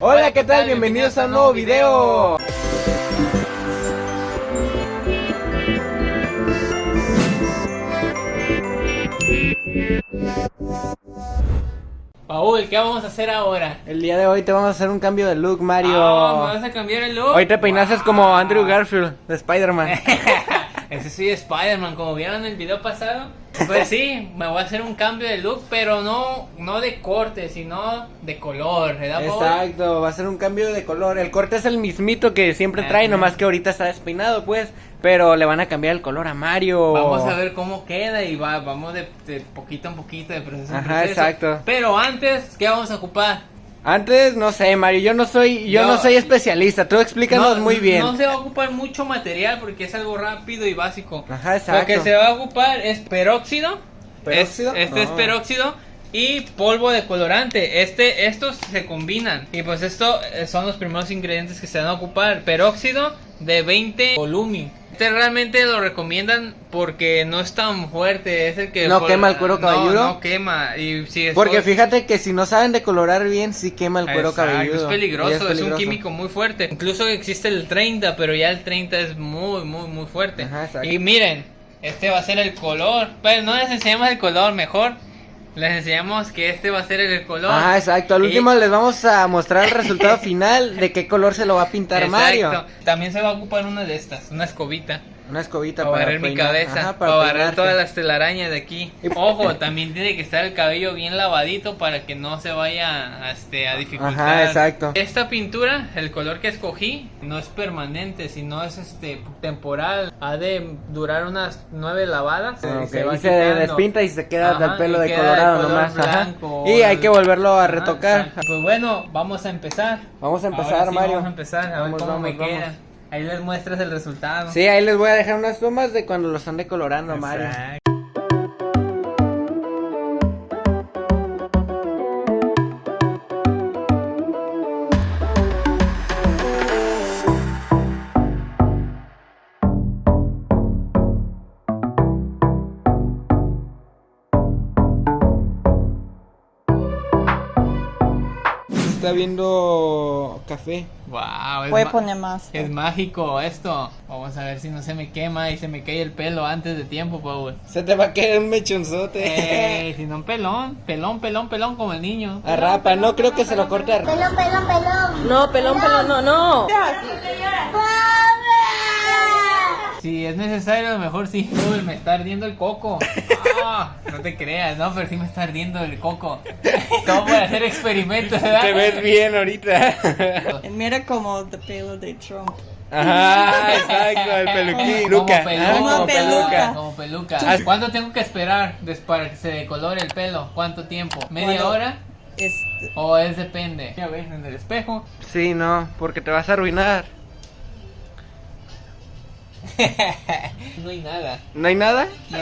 Hola, ¿qué tal? Bienvenidos a un nuevo video. Paul, ¿qué vamos a hacer ahora? El día de hoy te vamos a hacer un cambio de look, Mario. Ah, ¿Me vas a cambiar el look? Hoy te peinaste Wow. como Andrew Garfield de Spider-Man. Ese sí es Spider-Man, como vieron en el video pasado. Pues sí, me voy a hacer un cambio de look, pero no, no de corte, sino de color, ¿verdad, Paul? Exacto, va a ser un cambio de color. El corte es el mismito que siempre trae, Ajá. nomás que ahorita está despeinado, pues. Pero le van a cambiar el color a Mario. Vamos a ver cómo queda y va, vamos de, de poquito en poquito, de proceso en Ajá, proceso. exacto. Pero antes, ¿qué vamos a ocupar? Antes, no sé, Mario, yo no soy, yo no soy especialista. Tú explícanos muy bien. No se va a ocupar mucho material porque es algo rápido y básico. Ajá, exacto. Lo que se va a ocupar es peróxido. ¿Peróxido? Es- este es peróxido y polvo de colorante. Este, estos se combinan. Y pues esto eh, son los primeros ingredientes que se van a ocupar. Peróxido de 20 volumi. Este realmente lo recomiendan porque no es tan fuerte. Es el que ¿No quema el cuero no, cabelludo? No, quema. Y si es Porque fíjate que si no saben decolorar bien, sí quema el cuero Exacto, cabelludo. Es peligroso, Y es, un peligroso. químico muy fuerte. Incluso existe el 30, pero ya el 30 es muy, muy, muy fuerte. Ajá, y miren, este va a ser el color. Pero no les enseñamos el color, mejor les enseñamos que este va a ser el color. Ajá, exacto. Al Y- último les vamos a mostrar el resultado final de qué color se lo va a pintar Exacto. Mario. También se va a ocupar una de estas, una escobita. Una escobita Para para, barrer mi cabeza, Ajá, para, barrer todas las telarañas de aquí. Y- Ojo, también tiene que estar el cabello bien lavadito para que no se vaya a, este, a dificultar. Ajá, exacto. Esta pintura, el color que escogí, no es permanente, sino es este temporal. Ha de durar unas nueve lavadas. Ah, y ok, se va y se despinta y se queda Ajá, del pelo de queda colorado color nomás. ajá. Y hay que volverlo a retocar. exacto. Pues bueno, vamos a empezar. Vamos a empezar, sí, Mario. Vamos a empezar, a ver cómo vamos, me vamos. queda. Ahí les muestras el resultado. Sí, ahí les voy a dejar unas tomas de cuando lo están decolorando, Mario. Exacto. Se está viendo café. Wow, es, Voy a ma- poner más. es mágico esto. Vamos a ver si no se me quema y se me cae el pelo antes de tiempo, Paul. Se te va a caer un mechonzote. Eh, si no un pelón, pelón, pelón, pelón como el niño. Arrapa, no creo que se lo corte Pelón, pelón, pelón. No, pelón, pelón, no, no. Si es necesario, a lo mejor sí. Uy, me está ardiendo el coco. Ah, no te creas, no, pero sí me está ardiendo el coco. Todo por hacer experimentos, ¿verdad? Te ves bien ahorita. Mira como el pelo de Trump. Ajá, exacto, el peluquín. Como Luca, peluca, ah, Como como peluca. peluca. Como peluca. ¿Cuánto tengo que esperar para que se decolore el pelo? ¿Cuánto tiempo? ¿Media hora? Este, ¿O es depende? Ya ves en el espejo. Sí, no, porque te vas a arruinar. No hay nada. ¿No hay nada? No.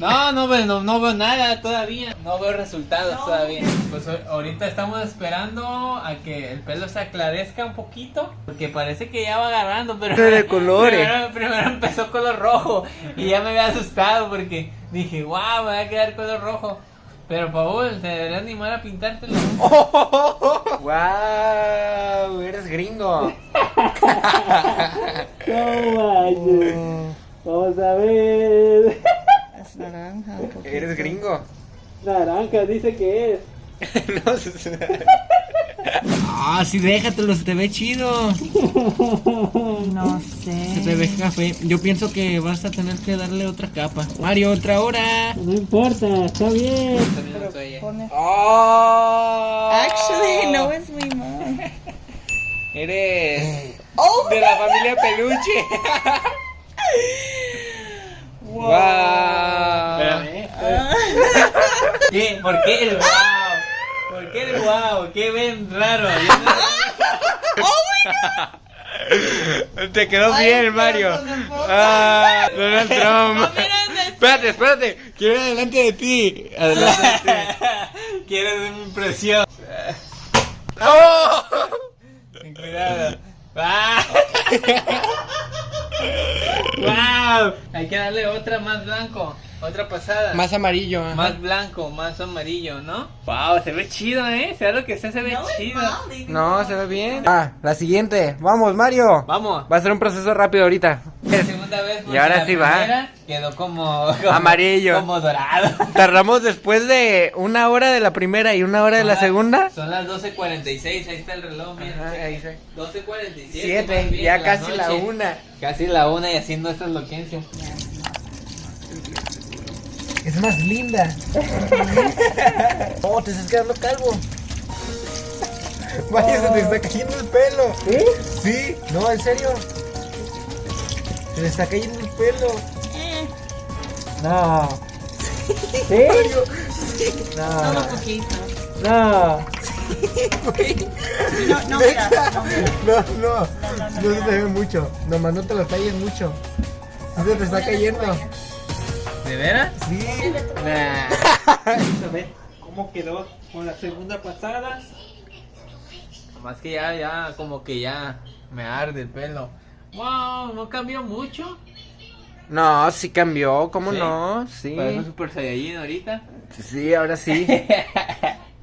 No, no, veo- no, no veo nada todavía. No veo resultados todavía. Pues ahorita estamos esperando a que el pelo se aclarezca un poquito. Porque parece que ya va agarrando, pero. Se decolore. Primero, primero empezó color rojo. Y ya me había asustado porque dije, wow, me va a quedar color rojo. Pero Paul, te deberías animar a pintártelo. ¡Wow! Eres gringo. Vamos a ver. es naranja. un poquito. Eres gringo. Naranja dice que es. no sé. Ah, sí, déjatelo, se te ve chido. No sé. Se te ve café. Yo pienso que vas a tener que darle otra capa. Mario, otra hora. No importa, está bien. Pone- ¡Oh! Actually, no es mi mom. Eres Oh, de la familia Peluche. ¡Wow! ¿Qué? ¿Por qué el wow? ¿Por qué wow? ¿Qué ven raro? Te quedó bien, Mario. Ah, Donald Trump. Espérate, espérate. Quiero ir adelante de ti. Adelante de ti. ¿Quieres una impresión? ¡Oh! Cuidado. ¡Ah! ¡Wow! Hay que darle otra más blanco, otra pasada. Más amarillo. ajá. Más blanco, más amarillo, ¿no? Wow, se ve chido, ¿eh? Sea lo que sea, se ve No, chido. No, se ve bien. Ah, la siguiente. Vamos, Mario. Vamos. Va a ser un proceso rápido ahorita. La segunda vez. porque ahora la sí va. primera Quedó como, como- Amarillo. Como dorado. Tardamos después de una hora de la primera y una hora de la segunda. Son las 12.46, ahí está el reloj, mira. Ajá, ahí está. 12.47. Siete, más bien, ya casi la noche. una. Casi la una y haciendo estas loquencias. Es más linda. Oh, te estás quedando calvo. Vaya, se te está cayendo el pelo. ¿Sí? Sí, no, en serio. Se le está cayendo el pelo. No. ¿Sí? solo No. poquito. No. No, no, mira, no, mira. No, no. No se te ve mucho. Nomás no te lo calles mucho. Sí se te está cayendo. ¿De veras? Sí. Vamos a ver cómo quedó con la segunda pasada. Más que ya, ya, como que ya me arde el pelo. Wow, no cambió mucho. No, sí cambió, ¿cómo ¿Sí? no? Sí. Parece Super Saiyajin ahorita. Sí, ahora sí.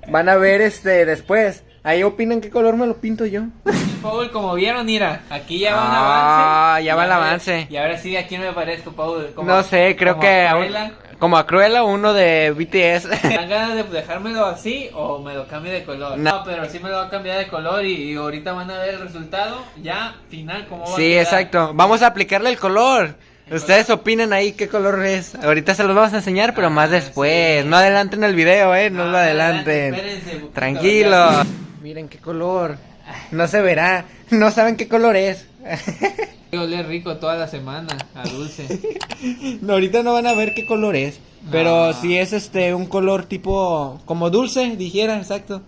Van a ver este después. Ahí opinan qué color me lo pinto yo. Paul, como vieron, mira, aquí ya va un Ah, avance. ya va el avance. Y ahora sí, ¿a quién me parezco, Paul? Como- No sé, creo como que a Cruella. como a Cruella uno de BTS. ¿Me dan ganas de dejármelo así o me lo cambio de color? No. No, pero sí me lo voy a cambiar de color y, y ahorita van a ver el resultado ya final cómo va a sí, exacto. Vamos a aplicarle el color. Ustedes opinan ahí qué color es. Ahorita se los vamos a enseñar, pero Ah, más después. sí. No adelanten el video, eh. No Ah, lo adelanten. espérense, poquito, Tranquilo. Miren qué color. No se verá. No saben qué color es. Oler rico toda la semana a dulce. No, ahorita no van a ver qué color es. Pero Ah. si es este un color tipo como dulce, dijera, exacto.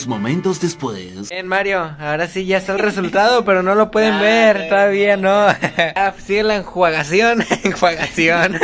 Unos momentos después. Bien, Mario, ahora sí ya está el resultado, pero no lo pueden Ah, ver, todavía no. Ah, Sigue la enjuagación, enjuagación.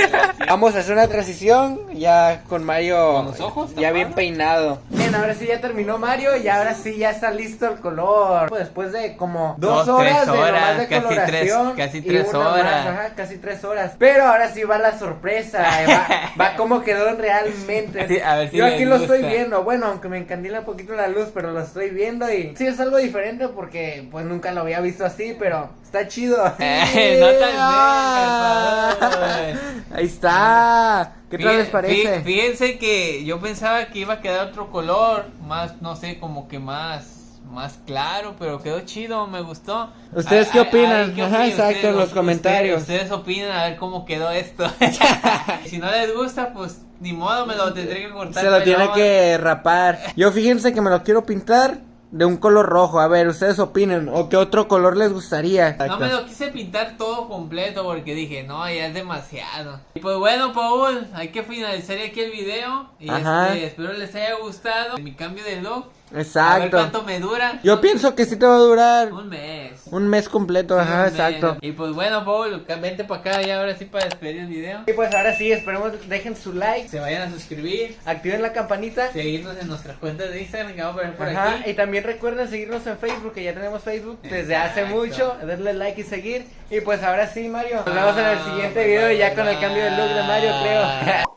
Vamos a hacer una transición ya con Mario ¿Con los ojos ya bien peinado. Bien, ahora sí ya terminó Mario y ahora sí ya está listo el color. Después de como dos, Dos, tres horas de horas, nomás de casi coloración tres- casi tres más, horas. ajá, casi tres horas. Pero ahora sí va la sorpresa, eh, va, va como quedó realmente. Sí, a ver si Yo aquí lo estoy viendo, bueno, aunque me encandila un poquito la luz, pero lo estoy viendo y sí es algo diferente porque pues nunca lo había visto así, pero está chido. Eh, no tan Ah. Ahí está. ¿Qué tal les parece? fí- Fíjense que yo pensaba que iba a quedar otro color, más, no sé, como que más, más claro, pero quedó chido, me gustó. ¿Ustedes Ay, qué opinan? ay, ¿qué Ajá, exacto, Ustedes- en los ustedes- comentarios. Ustedes, opinan a ver cómo quedó esto. si no les gusta, pues ni modo, me lo tendré que cortar. Se lo tiene que rapar. Yo fíjense que me lo quiero pintar de un color rojo. A ver, ustedes opinen. ¿O qué otro color les gustaría? No me lo quise pintar todo completo porque dije, no, ya es demasiado. Y pues bueno, Paul, hay que finalizar aquí el video. Y Ajá. este, espero les haya gustado mi cambio de look. A ver Exacto. cuánto me dura. Yo pienso que sí te va a durar Un mes. un mes completo. Ajá, mes. exacto. Y pues bueno, Paul, vente para acá y ahora sí para despedir el video. Y pues ahora sí, esperemos dejen su like, Se vayan a suscribir, activen la campanita. seguirnos en nuestras cuentas de Instagram que vamos a poner por Ajá, aquí. y también recuerden seguirnos en Facebook, que ya tenemos Facebook desde hace Exacto. mucho, darle like y seguir. Y pues ahora sí, Mario, nos vemos en el siguiente video ya con el cambio de look de Mario, creo.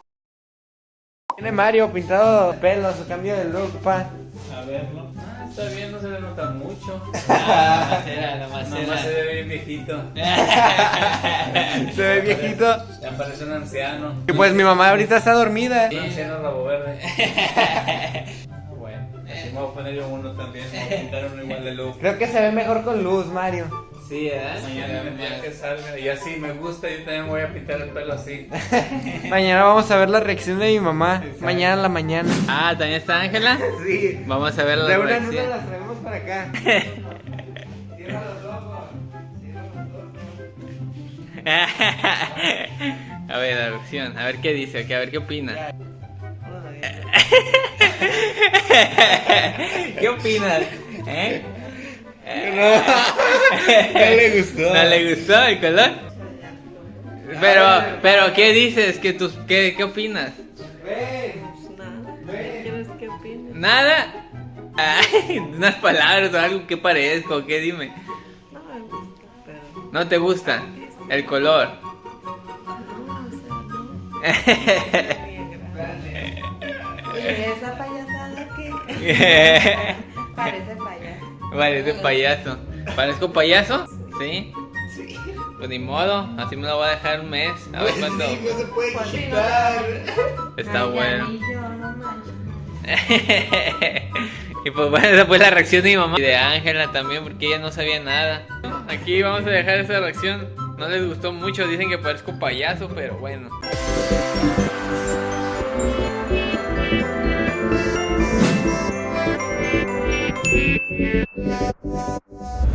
Tiene Mario pintado pelo, su cambio de look, pa. A verlo. Ah, está bien, no se le nota mucho. Ah, era, nomás Nomás se ve bien viejito. Se ve viejito. Ya parece un anciano. Y pues mi mamá ahorita está dormida. Un anciano rabo verde. Me voy a poner yo uno también. Me voy a pintar uno igual de look. Creo que se ve mejor con luz, Mario. Sí, ¿verdad? Mañana el día que salga. Y así me gusta, yo también voy a pintar el pelo así. Mañana vamos a ver la reacción de mi mamá. Mañana en la mañana. Ah, ¿también está Ángela? Sí. Vamos a ver la De una en una reacción. las traemos para acá. a ver, la reacción, a ver qué dice, a ver qué opina. ¿Qué opinas? ¿Eh? No le gustó. ¿No le gustó el color? Pero, pero, ¿qué dices? ¿Qué, tus, qué, qué opinas? Nada. ¿Qué opine? ¿Nada? Ay, unas palabras o algo que parezco, ¿qué? Dime. No me gusta, pero. ¿No te gusta? El color. No, o sea, no. ¿Y esa payasada qué? Parece payaso. Parece payaso. ¿Parezco payaso? Sí. Sí. Pues ni modo, así me lo voy a dejar un mes. A ver cuánto. Sí, no se puede Pues quitar. Está Ay, bueno. yo, no y pues bueno, esa fue la reacción de mi mamá y de Ángela también, porque ella no sabía nada. Aquí vamos a dejar esa reacción. No les gustó mucho, dicen que parezco payaso, pero bueno. Yeah, yeah, yeah, yeah.